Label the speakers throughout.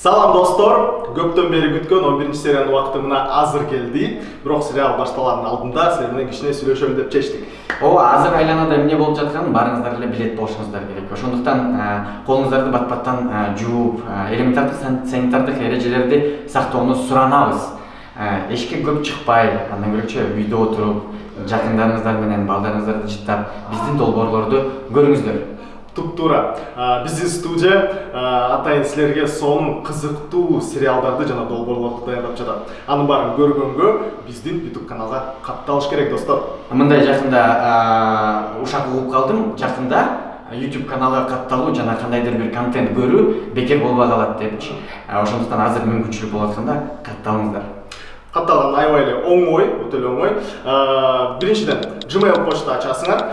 Speaker 1: салам достор. Көптөн бери күткөн он биринчи сериянын убакыты мына азыр келди. Бирок сериал башталаардын алдында силер менен кичине деп чечтик.
Speaker 2: Ооба азыр айланада эмне болуп жатканын баарыңыздар эле билет болушуңуздар керек ошондуктан колуңуздарды бат баттан жууп элементардык санитардык эрежелерди сактоону суранабыз. Эшикке көп чыкпай андан бөлөкчө үйдө отуруп жакындарыңыздар менен балдарыңыздарды жыттап биздин долбоорлорду көрүңүздөр.
Speaker 1: Туура биздин студия атайын силерге сонун кызыктуу сериалдарды жана долбоорлорду даярдап жатат анын баарын көргөнгө биздин ютуб каналга катталыш керек достор
Speaker 2: мындай жакында ушак угуп калдым. Жакында youtube каналга катталуу жана кандайдыр бир контент көрүү бекер болбой калат депчи. Ошондуктан азыр мүмкүнчүлүк болуп атканда
Speaker 1: аябай эле оңой эле оңой биринчиден gmail почта ачасыңар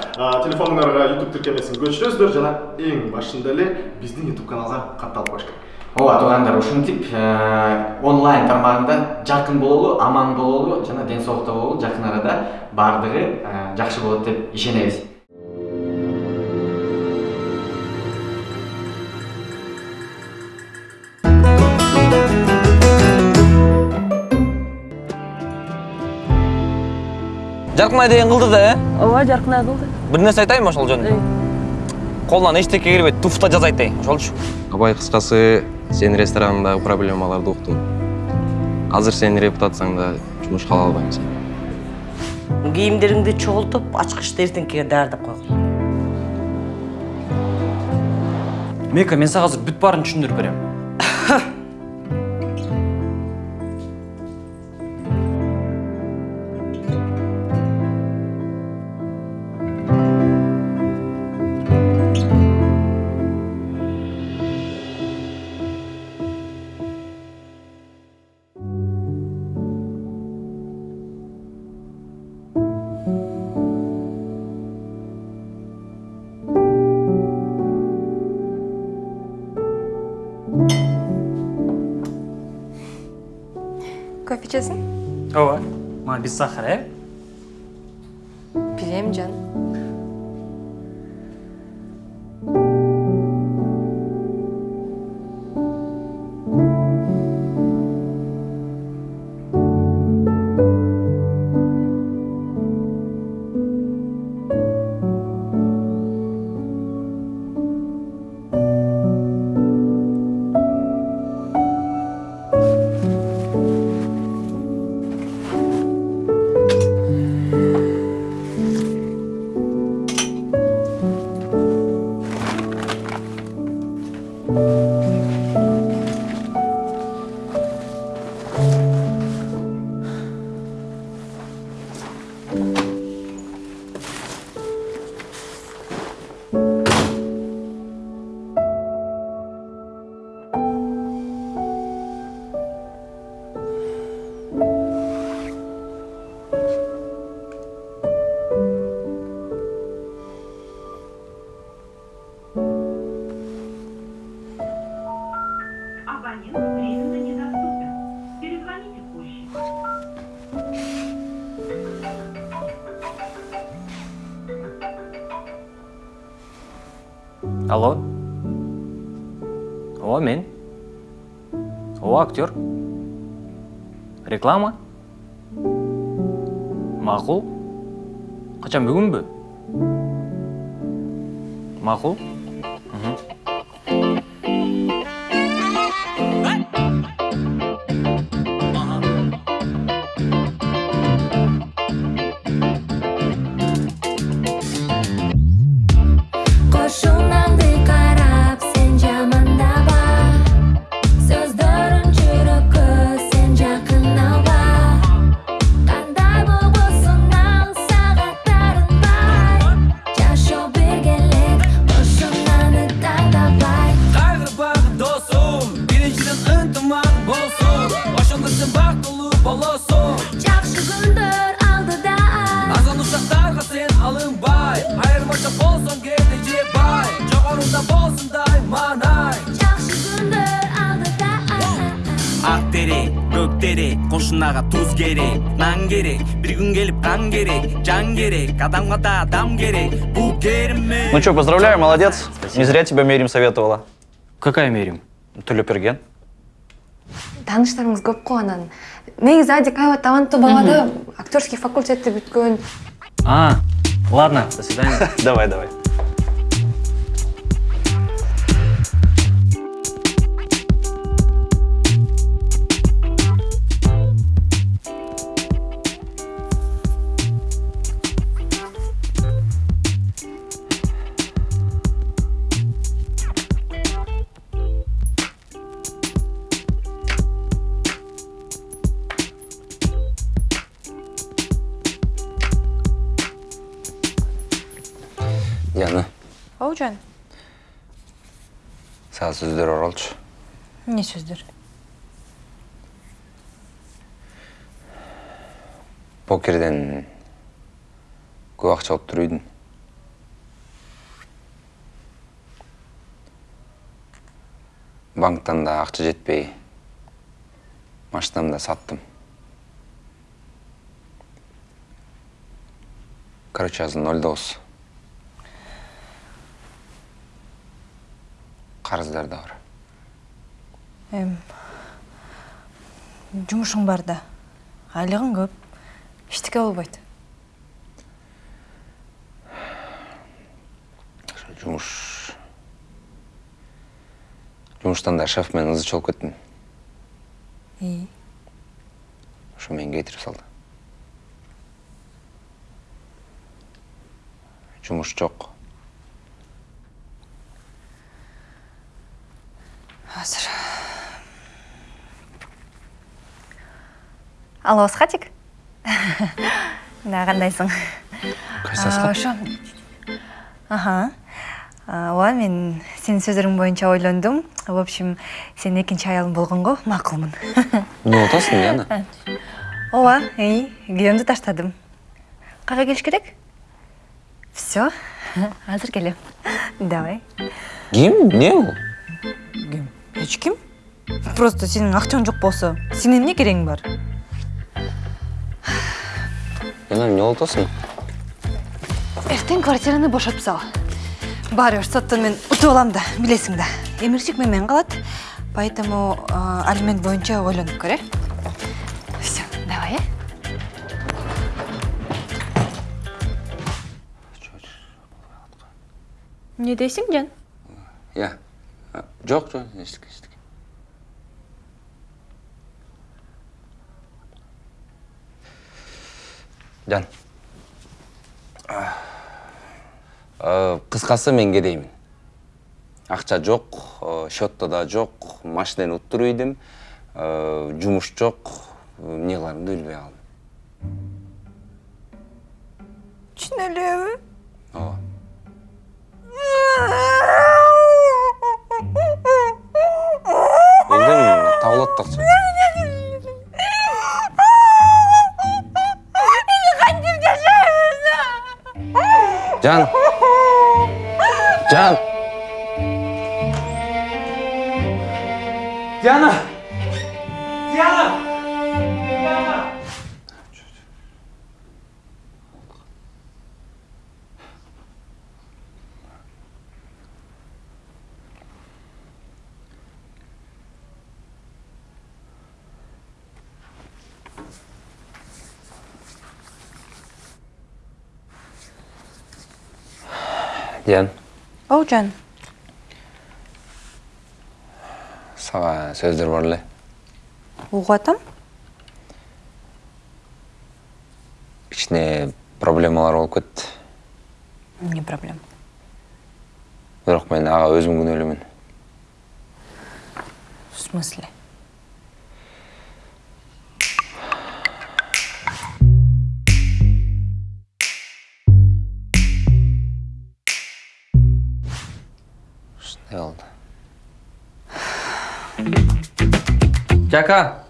Speaker 1: телефонуңарга youtube тиркемесин көчүрөсүздөр жана эң башында эле биздин youtube каналга катталып коюш керек
Speaker 2: ооба туугандар ушинтип онлайн тармагында жакын бололу аман бололу жана ден соолукта бололу жакын арада баардыгы жакшы болот деп ишенебиз
Speaker 3: жаркынай деген кылды да э
Speaker 4: ооба жаркынай кылды
Speaker 3: бир нерсе айтайынбы ошол жөнүндө колунан эчтеке кирбей туфта жасайт эй ошолчу
Speaker 5: абай кыскасы сенин рестораныңдагы проблемаларды уктум азыр сенин репутацияң да жумушка ала албайм сени
Speaker 4: кийимдериңди чогултуп ачкычты эртеңкиге даярдап койгула
Speaker 3: мека мен сага азыр бүт баарын түшүндүрүп берем
Speaker 6: ішесің
Speaker 3: ооба мага без сахара э
Speaker 6: берем жаным
Speaker 7: Абонент
Speaker 3: алло? Ооба мен ооба актер? Реклама? Макул качан бүгүнбү макул
Speaker 8: Кошунаңды
Speaker 9: керек күн керек жан керек да адам керек
Speaker 10: Ну что, поздравляю, молодец. Не зря тебя Мерим советовала.
Speaker 3: какая мерим
Speaker 10: Төлөперген.
Speaker 11: тааныштарыңыз көп го анан негизи адик аябай таланттуу бала да актерский факультетти бүткөн
Speaker 12: А, ладно, до свидания. Давай, давай.
Speaker 13: Сага сөздөр оролчу.
Speaker 11: эмне сөздөр
Speaker 13: Покерден көп акча отуруп үйдүн. Банктан да акча жетпей, машинамды да саттым. Короче, азыр ноль. Карыздар да бар.
Speaker 11: эм жумушуң бар да айлыгың көп эчтеке болбойт
Speaker 13: Ошо жумуш жумуштан да шеф менен ызы чогулуп кеттим.
Speaker 11: и
Speaker 13: Ошо мени кетирип салды. Жумуш жок.
Speaker 11: азыр алло схатик? Да кандайсың А, ошо аха А, ооба мен сенин сөзүрүң боюнча ойлондум в общем сенин экинчи аялың болгонго макулмун
Speaker 13: Эмне болуп атасың, Диана?
Speaker 11: ооба күйөөмдү таштадым. Кайга келиш керек? Все азыр келем давай.
Speaker 13: Ким? Эмне бул?
Speaker 11: ким эч ким? Просто сенин акчаң жок болсо сенин эмне керегиң бар?
Speaker 13: Диана, эмне болуп атасың?
Speaker 11: эртең квартираны бошотуп сал баары бир соттон мен утуп алам да билесиң да эмирчик мен менен калат поэтому алимент боюнча ойлонуп көр э все давай э эмне дейсиң жан
Speaker 13: Я. Жок, жок, эчтеке, Жан. Кыскасы мен кетеймин. Акча жок, э, счетто да уттуруп ийдим, э, жумуш жок, эмне кыларымды билбей калдым.
Speaker 11: чын элеби
Speaker 13: Ооба. Элдим табылат акча. Жан. Жан. Диан,
Speaker 11: оожан
Speaker 13: сага сөздөр бар эле.
Speaker 11: угуп атам
Speaker 13: Кичине проблемалар болуп кетти.
Speaker 11: эмне проблема
Speaker 13: Бирок мен ага өзүм күнөөлүүмүн.
Speaker 11: в смысле
Speaker 12: Жака!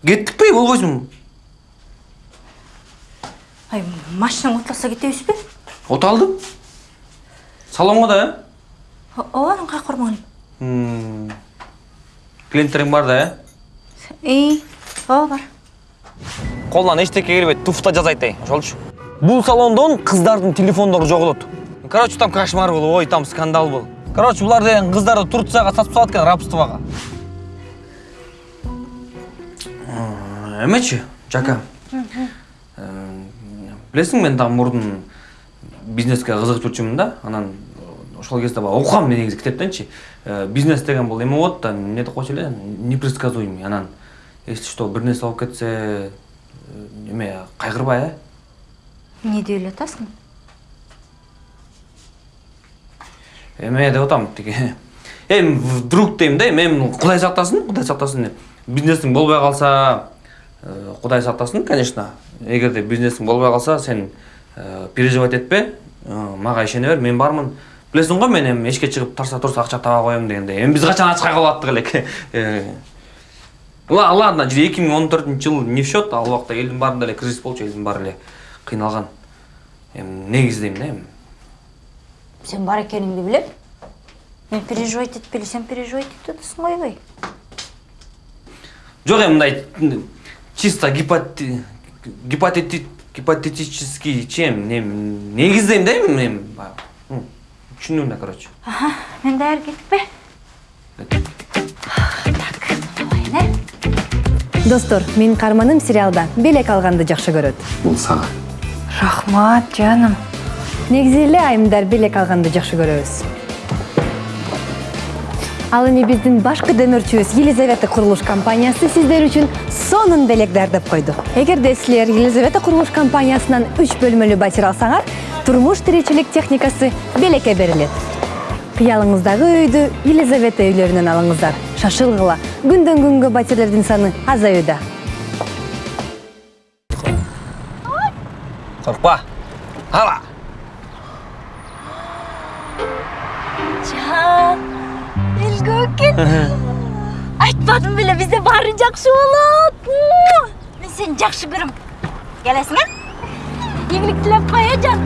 Speaker 12: Кеттік пе, болбойсың?
Speaker 11: ай машинаң отласа кетебизби
Speaker 12: Оталдым. Салонға да,
Speaker 11: ооба анан каяка бармакын
Speaker 12: ә? Клиенттерің бар да, ә?
Speaker 11: и ооба бар
Speaker 12: Қолынан ештеке келбейт, туфта жасайды, ошолчу. Бул салондон кыздардын телефондору жоголот. Короче, там кошмар был, ой, там скандал был. Короче, булар деген кыздарды Турцияга сатып салат экен рабствого. Эмечи жака билесиң мен дагы мурдун бизнеске кызыгып жүрчүмүн да? Анан ошол кезде баягы окугам мен негизи китептеринчи бизнес деген бул эме болот да эмне деп койчу эле? Непредсказуемый анан если что бир нерсе болуп кетсе э, эме кайгырбай э.
Speaker 11: Не деп ойлотасың?
Speaker 12: эме деп атам тиги. Эми вдруг дейм да эми эми кудай сактасын кудай сактасын бизнесиң болбой калса э, кудай сактасын конечно. Эгерде бизнесиң болбой калса сен э, переживать этпе э, мага ишене бер мен бармын. Билесиң го мен эми эшикке чыгып тарса турса акча таба коем дегендей эми биз качан ачкай калып аттык элек ла ладно эки миң он төртүнчү жыл не в счет? Ал убакта элдин баарында эле кризис болчу элдин баары эле кыйналган эми негизи дейм да эми
Speaker 11: Сен бар екеніңді білем. Мен переживать етпелі, сен переживать етіп жатасың ойбай.
Speaker 12: Жоқ эми мындай чисто гипоте- гипотети- гипотетический чем не негиздейм да эми эми баягы. М, түшүндүң да короче
Speaker 11: Аха, мен даяр кетіп пе? Так, болайын,
Speaker 14: достор менин каарманым сериалда белек алганды жакшы көрөт
Speaker 1: бул сага
Speaker 11: Рахмат, жаным.
Speaker 14: негизи эле айымдар белек алганды жакшы көрөбүз ал эми биздин башкы демөөрчүбүз елизавета курулуш компаниясы сиздер үчүн сонун белек даярдап койду. Эгерде силер елизавета курулуш компаниясынан үч бөлмөлүү батир алсаңар турмуш тиричилик техникасы белекке берилет. Кыялыңыздагы үйдү елизавета үйлөрүнөн алыңыздар. Шашылгыла. Күндөн күнгө батирлердин саны азаюуда
Speaker 12: коркпа ала.
Speaker 11: Айтпадым беле, бізде бары жақсы болот. Мен сені жақсы көрім. Келесің, ә? Игілік тілеп қоя, жан.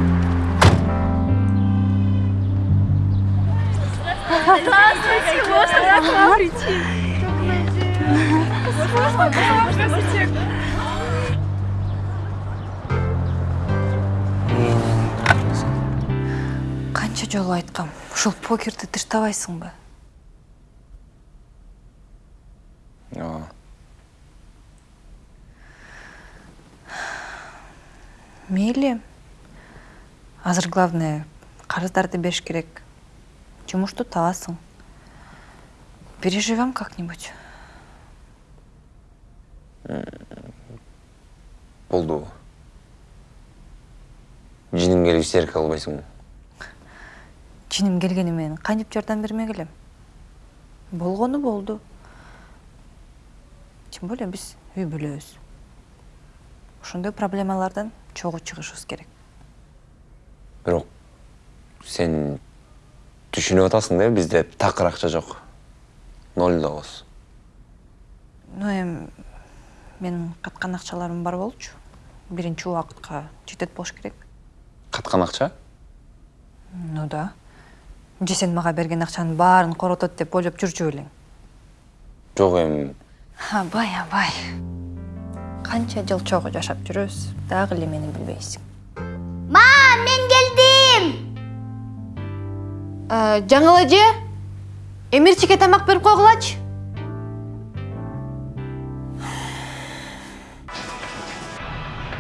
Speaker 11: Қанша жолу айткам, ушул покерди тыштабайсыңбы? Мейли. Азыр главное карыздарды бериш керек. Жумушту табасың. Переживем как-нибудь.
Speaker 13: болду жиним келип истерике кылбайсыңбы
Speaker 11: Чиним келгени менен кантип жардам бермек элем? Болгону болду. Тем более биз үй бүлөбүз. Ошондой проблемалардан чогуу чыгышыбыз керек.
Speaker 13: бирок сен түшүнүп атасың да бизде такыр акча жок ноль добуз
Speaker 11: Ну эми менин каткан акчаларым бар болчу. Биринчи убакытка жетет болуш керек.
Speaker 13: каткан акча
Speaker 11: Ну да. Же сен мага берген акчанын баарын коротот деп ойлоп жүрчү белең.
Speaker 13: жок эми
Speaker 11: Абай, абай. Канча жыл чогуу жашап жүрөбүз, дагы эле мени билбейсиң.
Speaker 15: Мам, мен келдим.
Speaker 14: жаңыл эже эмирчике тамак берип койгулачы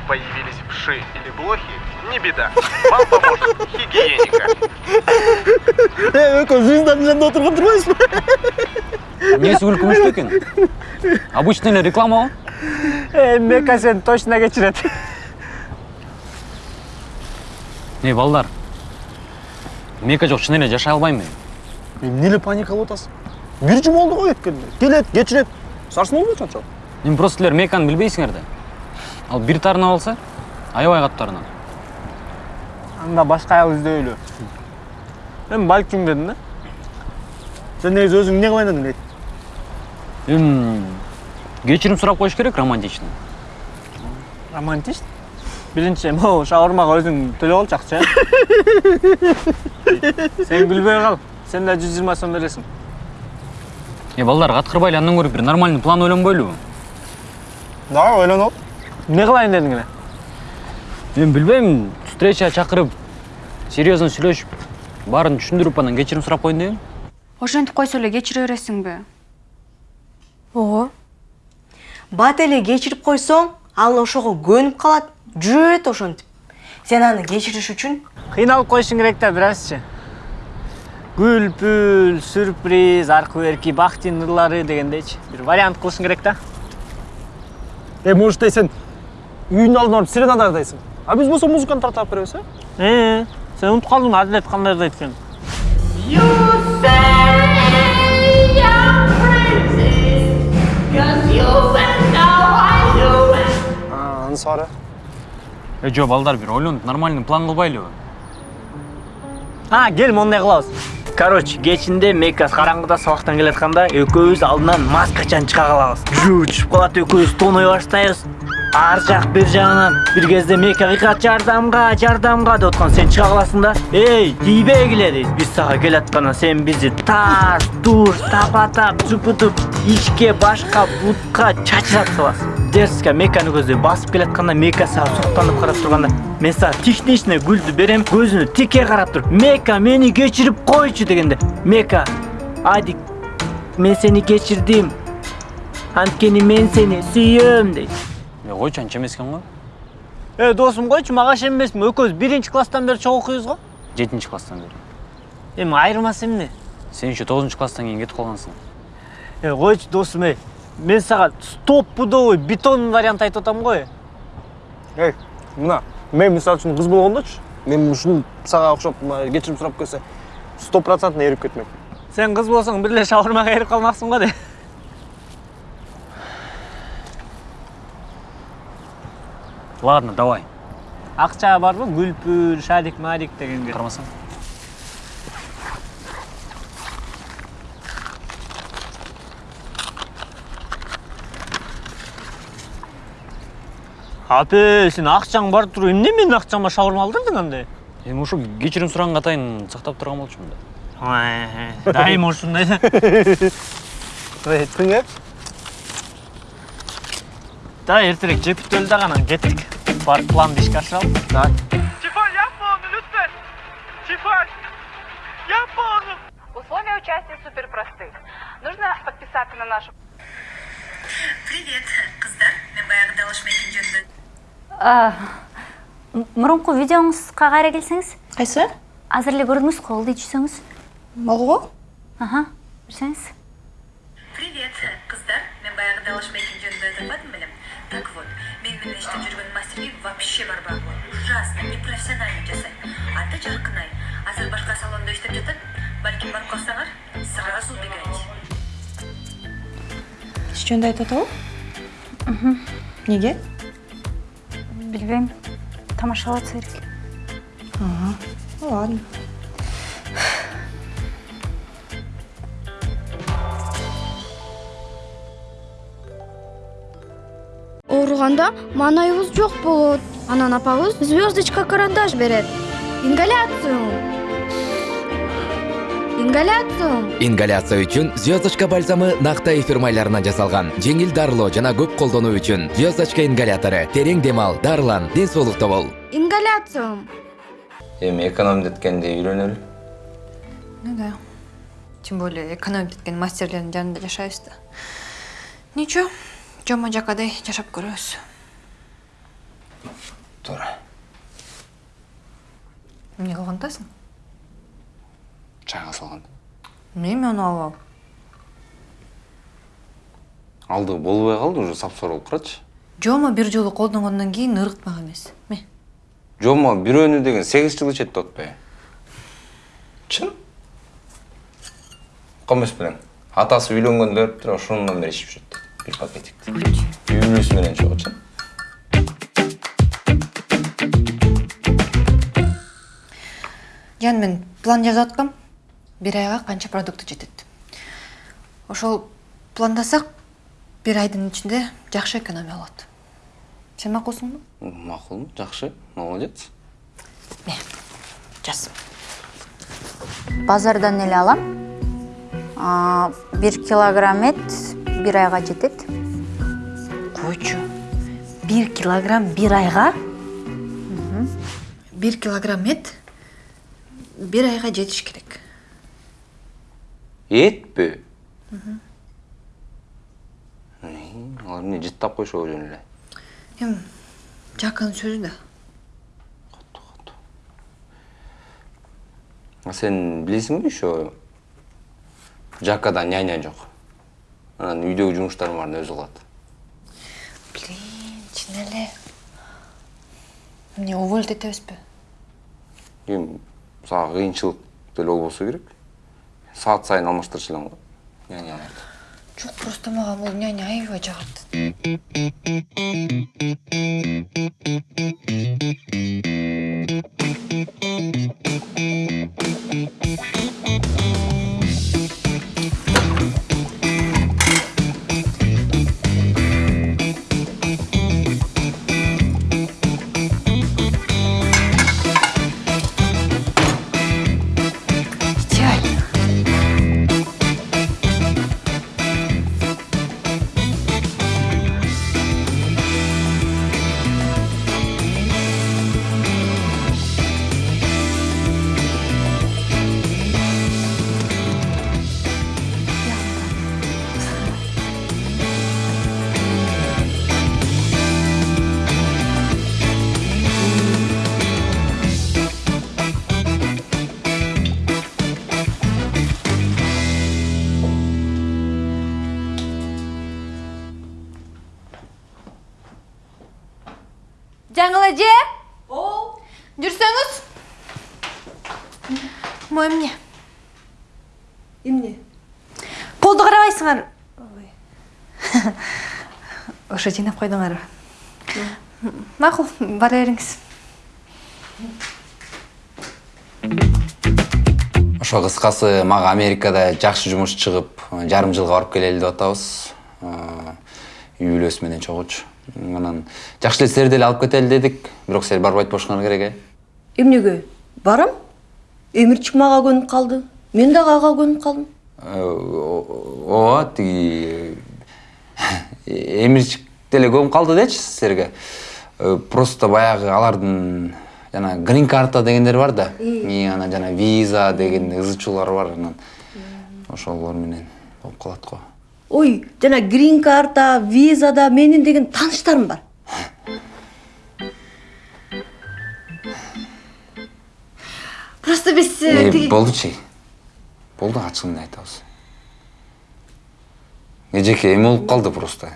Speaker 1: Появились вши или блохи? Не беда. Вам поможет гигиеника.
Speaker 16: экөө звездадын жанында отурган турбайбызбы
Speaker 12: эмнеси күлкү мүчтүү экен обычный эле реклама го
Speaker 16: мека сен точно кечирет
Speaker 12: эй балдар мека жок чын эле жашай албайм мен
Speaker 16: эмне эле паникалап атасың бир жума болду го кеткенине келет кечирет сарсын болбойт анчалык
Speaker 12: эми просто силер меканы билбейсиңер да ал бир тарына алса аябай катуу тарына
Speaker 16: анда башка аял издөйлү эми балким дедим да сен негизи өзүң эмне кылайын дедиң
Speaker 12: эми кечирим сурап коюш керек романтично
Speaker 16: романтичный биринчи могу шаурмага өзүң төлөп алчу акча сен күлбөй кал сен да жүз жыйырма сом бересиң
Speaker 12: эй балдар каткырбай эле андан көрө бир нормальный план ойлонбойлубу
Speaker 16: дагы ойлонуп эмне кылайын дедиң эле
Speaker 12: мен билбейм встреча чакырып серьезно сүйлөшүп баарын түшүндүрүп анан кечирим сурап коеюн дегем
Speaker 17: ошентип койсо эле кечире бересиңби
Speaker 11: Ого.
Speaker 4: Бат эле кечирип койсоң ал ошого көнүп калат жүрөт ошентип. Сен аны кечириш үчүн
Speaker 16: кыйналып коюшуң керек да бир азчы гүл пүл сюрприз аркы берки бактын ырлары дегендейчи. Бир вариант кылышың керек да.
Speaker 17: Е может сен үйүнүн алдына барып сирена дайындайсың а биз болсо музыканы тартап беребиз э?
Speaker 16: Э сен унутуп калдың адилет кандайды айтканын
Speaker 17: ансары
Speaker 16: э жок балдар бир ойлонуп нормальный план кылбайлыбы а кел мондай кылабыз короче кечинде мекас караңгыда сабактан келатканда экөөбүз алдынан маскачан чыга калабыз жөө түшүп калат экөөбүз тооной баштайбыз. Ар жак бир жагынан бир кезде мека кыйкат жардамга жардамга деп сен чыга каласың да. Эй тийбегиле дейт биз сага келатканда сен бизди таш туш тапа тап тупу туп ичке башка бутка чачырап саласың. Дерзко меканы көздөй басып келатканда мека сага суктанып карап турганда мен сага тишничный гүлдү берем көзүнө тике карап туруп мека мени кечирип койчу дегенде мека адик мен сени кечирдим анткени мен сени сүйөм дейт
Speaker 12: е койчу анча экен го
Speaker 16: э досум койчу мага ишенбесиңби экөөбүз биринчи класстан бери чогуу окуйбуз го
Speaker 12: жетинчи класстан бери
Speaker 16: эми айырмасы эмне
Speaker 12: сен еще тогузунчу класстан кийин кетип калгансың
Speaker 16: э койчу досум эй мен сага стоппудовый бетонный вариант айтып атам го э
Speaker 17: ей мына мен мисалы үчүн кыз болгондочу мен сага окшоп мына кечирим сурап келсе сто процентный эрип кетмек
Speaker 16: сен кыз болсоң бир эле шаурмага эрип калмаксың го де.
Speaker 12: Ладно давай.
Speaker 16: Акча барбы гүл пүл шарик марик дегенге.
Speaker 12: Карамасаң
Speaker 16: апе сен акчаң бар туруп эмне менин акчама шаурма алдырдың анда
Speaker 12: эми ушу кечирим сураганга атайын сактап турган болчумун да
Speaker 16: дайыма ушундай да
Speaker 17: айттың э
Speaker 16: да эртерээк жеп бүтөлү дагы анан кеттик барып планды ишке ашыралы давай
Speaker 5: Тифаль, yapma onu lütfen. Тифаль, yapma onu.
Speaker 18: Условия участия супер просты. Нужно подписаться на нашу...
Speaker 19: Привет, қыздар. Мен баяғыда алышмайтын жөнді.
Speaker 8: Мурунку видеоңузга кайра келсеңиз
Speaker 19: Қайсы?
Speaker 8: азыр эле көрдүңүз колду ичсеңиз
Speaker 19: Молго?
Speaker 8: аха берсеңиз
Speaker 19: Привет, қыздар. Мен баяғыда алышмайтын жөнді айтылмадым білем. Так вот, мен менен иштеп жүргөн мастерге вообще болот. Ужасно, непрофессионально жасайт. Аты Жаркынай. Азыр башка салонда иштеп жатат. Балким барып калсаңар, сразу убегайте.
Speaker 11: Иш жөнүндө айтып атабы? Неге?
Speaker 8: Билбейм тамашалатса керек
Speaker 11: Ага. Ну ладно.
Speaker 15: ооруганда маанайыбыз жок болот анан апабыз звездочка карандаш берет ингаляциум ингаляциум
Speaker 20: ингаляция үчүн звездочка бальзамы накта эфир майларынан жасалган. Жеңил дарылоо жана көп колдонуу үчүн звездочка ингалятору терең дем ал дарылан ден соолукта бол.
Speaker 15: Ингаляциум
Speaker 13: эми экономдеткенде үйрөнөлү
Speaker 11: Ну да. Тем более экономить эткен мастерлердин жанында жашайбыз да. Ничего, жомо жакадай жашап көрөбүз.
Speaker 13: туура
Speaker 11: Эмне кылган
Speaker 13: чайга салган
Speaker 11: Мен аны алып
Speaker 13: алды болбой калды уже сапсор болуп баратчы
Speaker 11: Жомо бир жолу колдонгондон кийин ыргытмак эмес. Ме?
Speaker 13: жомо бирөөнү деген сегиз жыл ичет деп атпайбы чын? Комес белең? Атасы үйлөнгөндө бериптир ошондон бери ичип жүрөт бир пакетикти үй бүлөсү менен чогуу чын
Speaker 11: Жан мен план жазып аткам. Бир айга канча продукт жетет. Ошол пландасак бир айдын ичинде жакшы экономия болот. Сен макулсуңбу?
Speaker 13: макулмун жакшы молодец
Speaker 11: Жаз.
Speaker 21: базардан эле алам бир килограмм эт бир айга жетет
Speaker 11: Койчу. Бир килограмм бир айга? Бир килограмм эт бир айга жетиш керек.
Speaker 13: Этпи алар эмне жыттап койшобу жөн эле
Speaker 11: эми жакынын сөзү да
Speaker 13: а сен билесиңби еще жакада няня жок анан үйдөгү жумуштардын баарын өзү кылат
Speaker 11: блин чын эле эмне уволить этебизби
Speaker 13: эми сага кыйынчылык деле болбосо керек саат сайын алмаштырчу элем го няняны
Speaker 11: жок просто мага бул няня аябай жагат
Speaker 15: жүрсөңүз
Speaker 11: мо эмне
Speaker 14: эмне колду карабайсыңар
Speaker 11: ошо жыйнап койдуңарбы макул бара бериңиз
Speaker 13: ошо кыскасы мага америкада жакшы жумуш чыгып жарым жылга барып келели деп атабыз үй бүлөсү менен чогуучу анан жакшы эле силерди эле алып кетели дедик бирок силер барбай атпашыңар керек э
Speaker 14: эмнеге? Барам. Эмирчик мага көнүп калды мен дагы ага көнүп калдым
Speaker 13: ооба тиги эмирчик деле көнүп калды дечи силерге Э, просто баягы алардын жана грин карта дегендер бар да. Анан жана виза деген ызы чуулар бар анан. Ошолор менен болуп калат го
Speaker 14: ой жана грин карта визада менин деген тааныштарым бар.
Speaker 11: Просто биз
Speaker 13: Э,
Speaker 11: тиги
Speaker 13: болдучи болду ачыгын айтабыз эжеке эме болуп калды просто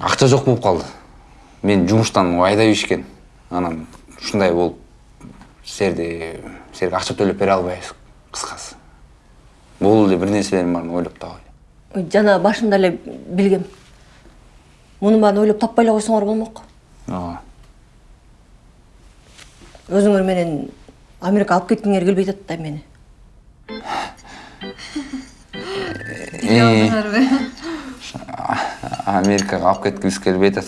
Speaker 13: акча жок болуп калды мен жумуштан айдап ийишкен анан ушундай болуп силерди силерге акча төлөп бере албайбыз кыскасы бул эле бир нерселердин баарын ойлоп
Speaker 14: Ой, жана башында эле билгем мунун баарын ойлоп таппай эле койсоңор болмок
Speaker 13: ооба
Speaker 14: өзүңөр менен америкага алып кеткиңер келбей атат да мени
Speaker 13: америкага алып кеткибиз келбей атат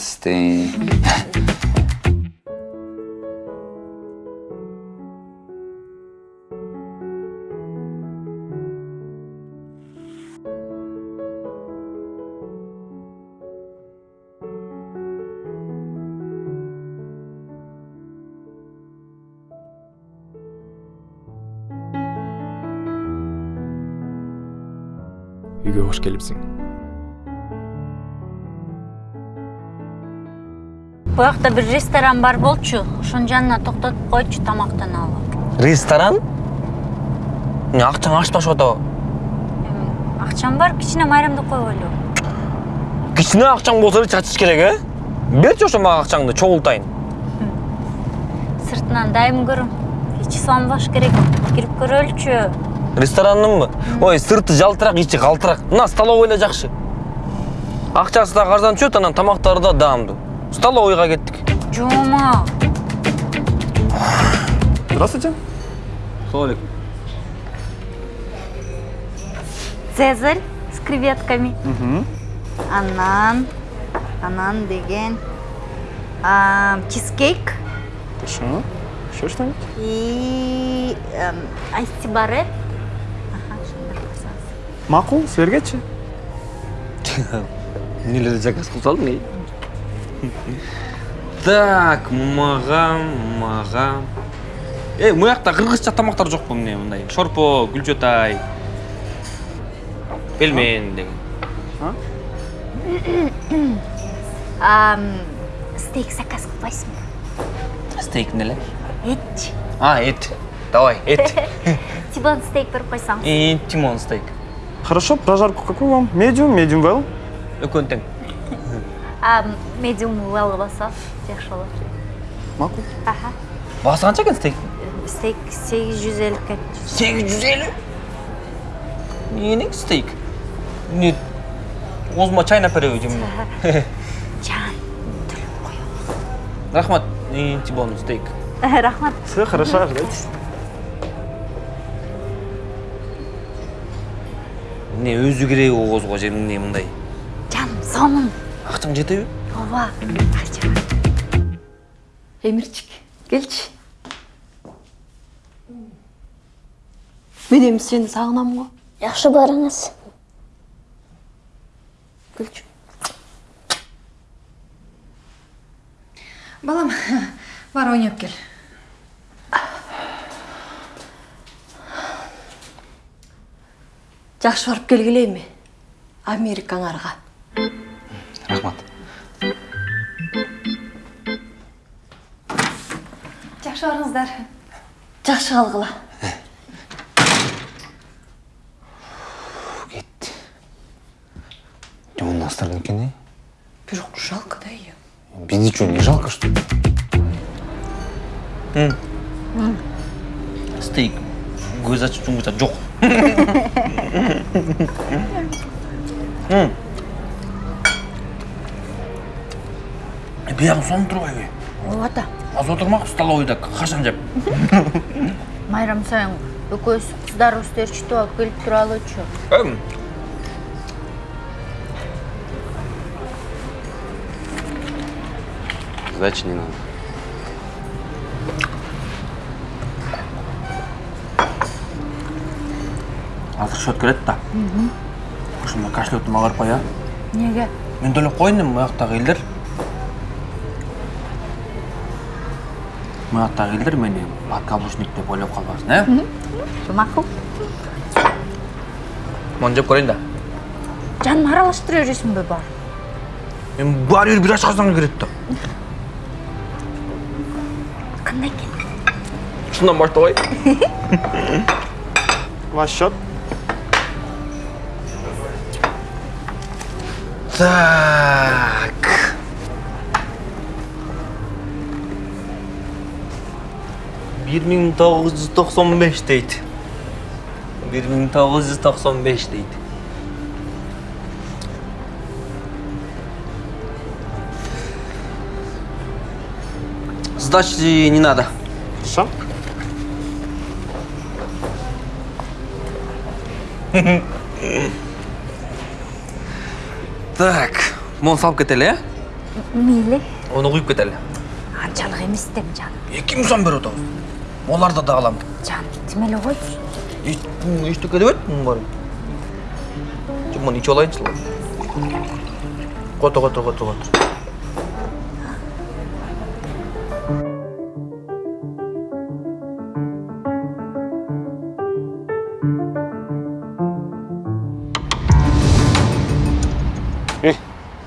Speaker 13: сизди
Speaker 22: үйгө кош келипсиң
Speaker 8: буякта бир ресторан бар болчу ошонун жанына токтотуп койчу тамактаналы
Speaker 12: ресторан? Эмне акчаң ачпашып атабы
Speaker 8: акчам бар кичине майрамдап койгойлу
Speaker 12: кичине акчаң болсо эле чачыш керек э берчи ошо мага акчаңды чогултайын
Speaker 8: сыртынан дайым көрөм ичи салынбаш керек кирип көрөлүчү
Speaker 12: ресторанныңбы ой сырты жалтырак ичи калтырак мына столовый эле жакшы акчасы дагы арзан түшөт анан тамактары да даамдуу столовыйга кеттик
Speaker 8: жома
Speaker 22: здравствуйте.
Speaker 12: Салам алейкум
Speaker 21: цезарь с креветками. Анан анан деген а, чизкейк.
Speaker 22: Хорошо. Еще что-нибудь?
Speaker 21: И эм, баре
Speaker 22: макул силергечи
Speaker 12: эмнелерди заказ кылып салдың так мага мага эй муякта кыргызча тамактар жокпу эмне мындай? Шорпо гүлчөтай пельмен деген.
Speaker 8: Ам, стейк заказ кылбайсыңбы
Speaker 12: стейк эмне эле
Speaker 8: этчи
Speaker 12: а эт. Давай эт.
Speaker 8: Тибон стейк берип койсоңуз
Speaker 12: и тимон стейк.
Speaker 22: Хорошо, прожарку какую вам? Медиум, медиум well?
Speaker 12: экөөнү тең
Speaker 8: Ам, медиум well болсо жакшы болот
Speaker 22: Макул.
Speaker 8: аха
Speaker 12: баасы канча экен стейк
Speaker 8: стейк сегиз жүз элүүгө
Speaker 12: сегиз жүз элүү эмне стейк эмне оозума чайнап береби же эмне
Speaker 8: жан
Speaker 12: рахмат и тибон стейк.
Speaker 8: Рахмат.
Speaker 22: Все хорошо, ожидайте.
Speaker 12: эмне өзү кереби оозго же эмне мындай.
Speaker 8: Жаным сонун
Speaker 12: акчаң жетеби
Speaker 8: ооба
Speaker 23: эмирчик келчи мен эми сени сагынам го
Speaker 24: жакшы барыңыз.
Speaker 23: Келчи
Speaker 11: балам бар ойноп кел.
Speaker 23: Жакшы барып келгиле эми америкаңарга
Speaker 12: рахмат
Speaker 11: жакшы барыңыздар
Speaker 23: жакшы калгыла
Speaker 13: Жаман астырган экен э
Speaker 23: бирок жалко да ее
Speaker 13: бизди что не жалко что ли?
Speaker 12: Стейк. Көз ачып жумгуча жок биягы сонуп турбайбы
Speaker 8: ооба да
Speaker 12: азыр отурмак столовыйда кашан жеп
Speaker 8: майрам сайын экөөбүз кыздарыбызды ээрчитип алып келип туралычы
Speaker 13: сдачи не надо
Speaker 12: азыр счет келет да ошондо кошелектума кыйып кой а
Speaker 8: эмнеге
Speaker 12: мен төлөп коеюн эми мuyактагы элдер мuyактагы элдер мени подкаблучник деп ойлоп калбасын э
Speaker 8: макул
Speaker 12: мону жеп көрөйүн да.
Speaker 8: Жаным аралаштыра бересиңби бар?
Speaker 12: Эми баары бир бир ачкансаң кирет да
Speaker 8: кандай экен
Speaker 12: ушундан баштабай
Speaker 22: Ваш счет.
Speaker 12: Так. Бир миң тогуз жүз токсон беш дейт бир миң тогуз жүз токсон беш дейт сдачи не надо.
Speaker 22: Хорошо.
Speaker 12: так мону салып кетели э?
Speaker 8: Мейли
Speaker 12: ону куюп кетели
Speaker 8: анчалык эмес дем жаным
Speaker 12: миң сом берип атабыз оларды да алам
Speaker 8: жан тим эле койчу
Speaker 12: эчтеке дебет мунун баары же муну ичип алайынчы кото кото кото.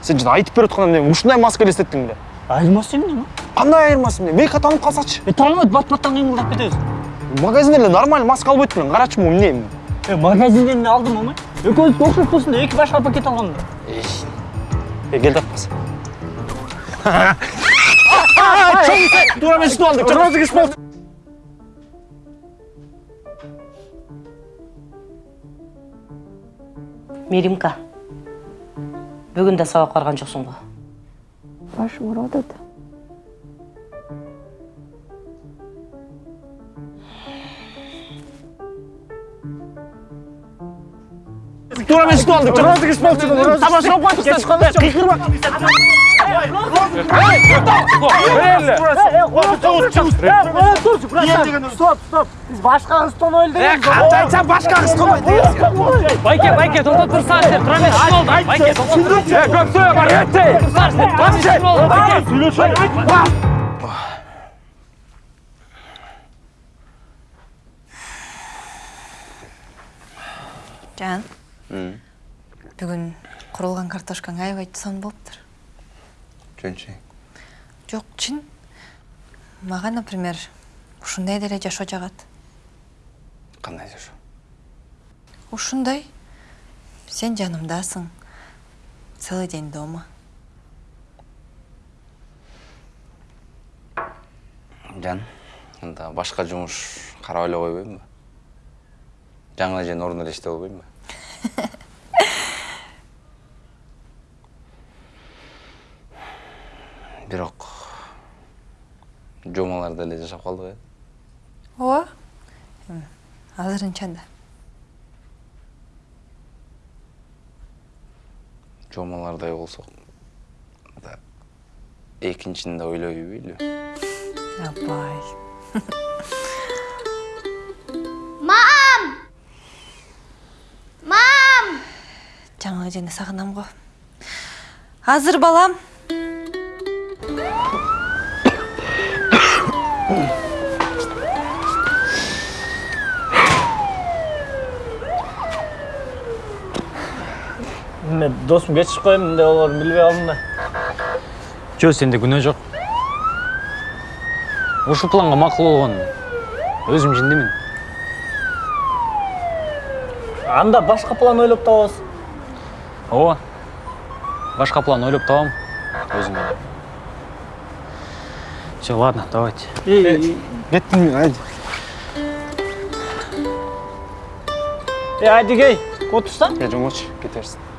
Speaker 17: Сен жаңа айтып беріп отқанда мен ушундай маска елестеттің беле
Speaker 16: айырмасы эмне
Speaker 17: қандай айырмасы эмне мейка танып қалсачы
Speaker 16: е тааныбайт бат баттан кыймылдап кетебиз
Speaker 17: магазинде эле нормально маска алып өттүм карачы могу эмне эми
Speaker 16: е магазинден эле алдым омай экөөбүз окшош болсун деп эки башка пакет алгам да
Speaker 17: е кел таппаса
Speaker 16: туура мен сүтүп алдык
Speaker 17: розыгрыш болду
Speaker 23: меримка бүгүн да сабак барган жоксуң го
Speaker 24: башым ооруп атат
Speaker 17: туура мен розыгрыш болчу тамаша коюптур кыйкырма
Speaker 16: стоп стоп байке
Speaker 11: курулган картошкаң аябай сонун болуптур
Speaker 13: жөнчү
Speaker 11: жок чын. Мага например ушундай деле жашоо жагат.
Speaker 13: Кандай жашоо?
Speaker 11: Ушундай. Сен жанымдасың. Целый день дома.
Speaker 13: Жан анда башка жумуш карап эле койбоймунбу жаңы эженин ордуна эле иштеп албаймынбы бирок жомаларда эле жашап калдык э
Speaker 11: ооба. Эми азырынча да
Speaker 13: жомалардай болсок да экинчини да ойлой бербейлү
Speaker 11: абай
Speaker 15: Мам! Мам!
Speaker 11: жаңы эжени сагынам го азыр балам.
Speaker 16: Эме досум кечирип коем деп алган билбей калдым да.
Speaker 3: Жо сенде күнөө жок ушул планга макул болгон өзүм жиндимин
Speaker 16: анда башка план ойлоп табабыз
Speaker 3: ооба башка план ойлоп табам өзүм эле все ладно давайте.
Speaker 8: Кеттим мен айди.
Speaker 16: Эй айдигей отурсаң
Speaker 8: е жоңочу кете берсин